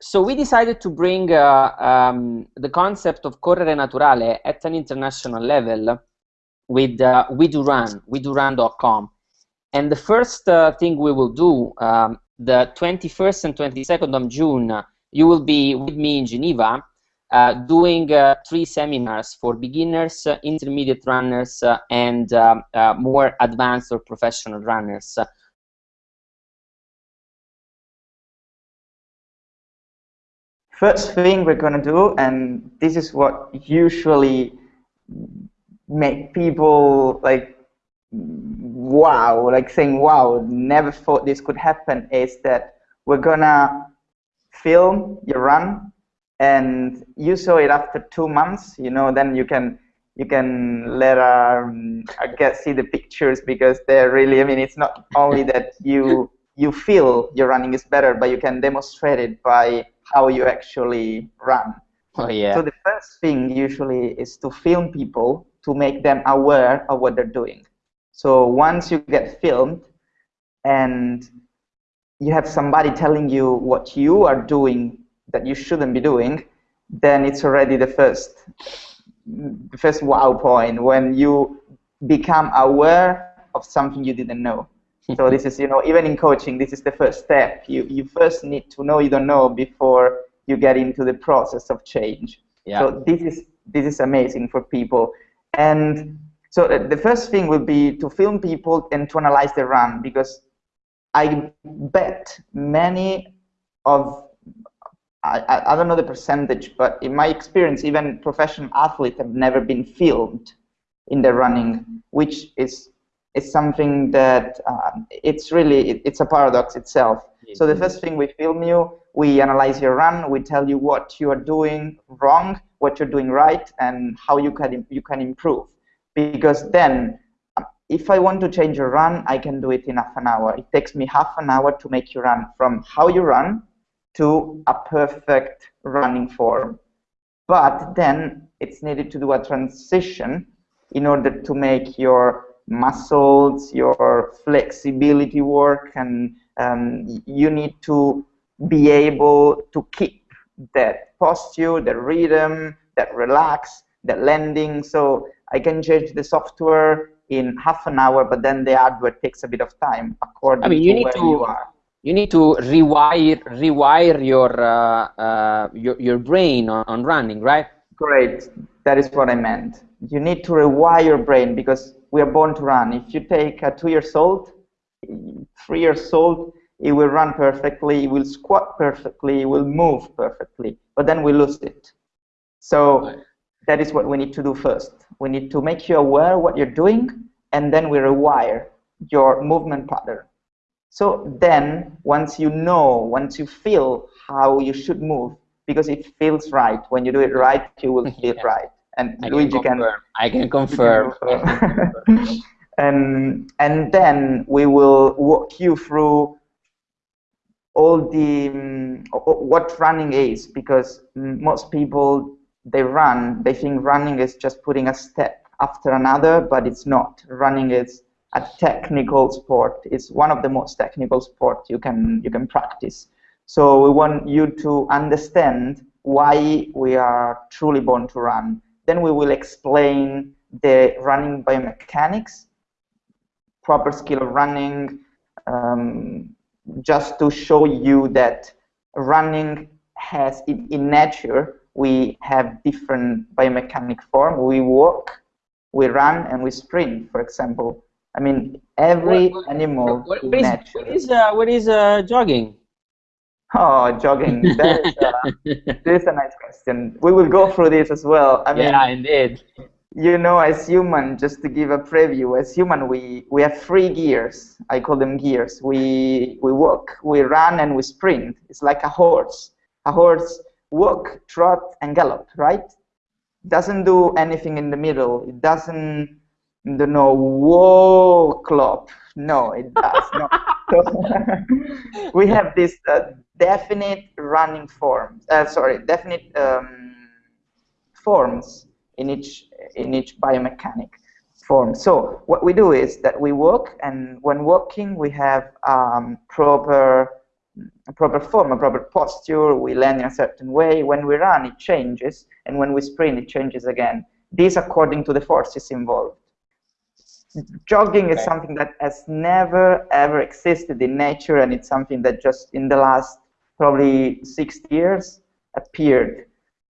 so we decided to bring uh, um, the concept of correre naturale at an international level with uh, we do run, we do run.com. And the first uh, thing we will do, um, the 21st and 22nd of June, you will be with me in Geneva uh, doing uh, three seminars for beginners, intermediate runners, uh, and um, more advanced or professional runners. First thing we're going to do, and this is what usually make people like wow, like saying wow, never thought this could happen, is that we're going to film your run and you saw it after two months you know then you can you can let um, I guess see the pictures because they're really I mean it's not only that you you feel your running is better but you can demonstrate it by how you actually run. Oh yeah. So the first thing usually is to film people to make them aware of what they're doing. So once you get filmed and you have somebody telling you what you are doing that you shouldn't be doing, then it's already the first the first wow point when you become aware of something you didn't know. So this is, you know, even in coaching, this is the first step. You you first need to know you don't know before you get into the process of change. Yeah. So this is this is amazing for people. And so the first thing will be to film people and to analyze the run because I bet many of I, I don't know the percentage, but in my experience, even professional athletes have never been filmed in their running, which is is something that uh, it's really it, it's a paradox itself. So the first thing we film you, we analyze your run, we tell you what you are doing wrong, what you're doing right, and how you can you can improve. Because then, if I want to change your run, I can do it in half an hour. It takes me half an hour to make you run from how you run to a perfect running form. But then it's needed to do a transition in order to make your muscles, your flexibility work, and um, you need to be able to keep that posture, that rhythm, that relax, that landing. So I can change the software in half an hour, but then the hardware takes a bit of time according I mean, you to need where to, you are you need to rewire rewire your uh, uh, your, your brain on, on running, right? Great, that is what I meant. You need to rewire your brain because we are born to run. If you take a two years old, three years old, it will run perfectly, it will squat perfectly, it will move perfectly, but then we lose it. So that is what we need to do first. We need to make you aware what you're doing, and then we rewire your movement pattern. So then, once you know, once you feel how you should move, because it feels right. When you do it right, you will feel yeah. right. And I Luigi can, confirm. I can confirm. and and then we will walk you through all the um, what running is, because most people they run, they think running is just putting a step after another, but it's not. Running is a technical sport. It's one of the most technical sports you can you can practice. So we want you to understand why we are truly born to run. Then we will explain the running biomechanics, proper skill of running, um, just to show you that running has in, in nature we have different biomechanic form. We walk, we run, and we sprint, for example. I mean, every what, animal what, what, is, what is, uh, what is uh, jogging? Oh, jogging. That is, uh, this is a nice question. We will go through this as well. I mean, yeah, indeed. You know, as human, just to give a preview, as human, we, we have three gears. I call them gears. We, we walk, we run, and we sprint. It's like a horse. A horse walk, trot, and gallop, right? Doesn't do anything in the middle. It doesn't the no whoa club no it does not we have this uh, definite running forms uh, sorry definite um, forms in each in each biomechanic form so what we do is that we walk and when walking we have um, proper a proper form, a proper posture, we land in a certain way. When we run, it changes, and when we sprint, it changes again. This according to the forces involved. Jogging is something that has never, ever existed in nature, and it's something that just in the last probably 60 years appeared.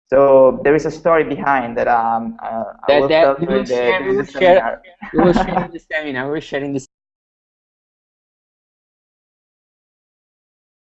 So there is a story behind that um, uh, that, that we will share, we will share, we will share in the seminar. We're sharing this